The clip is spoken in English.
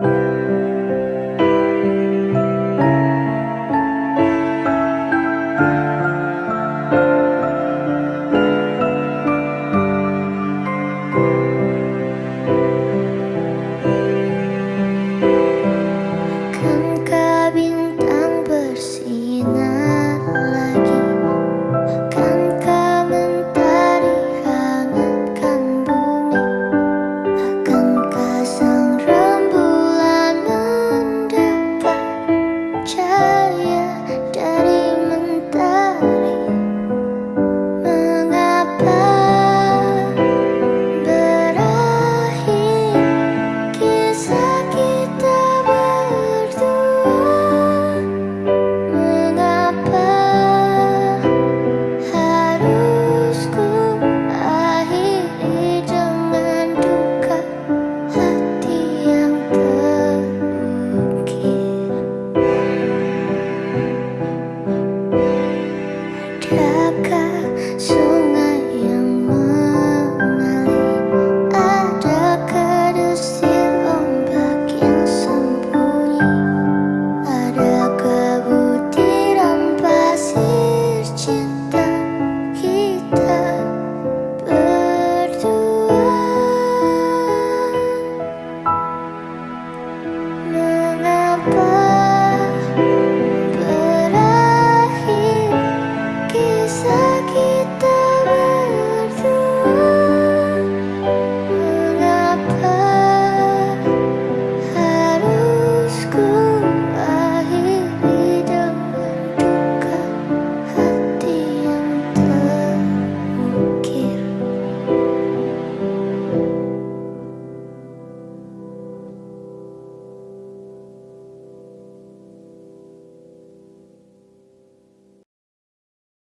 you Jaga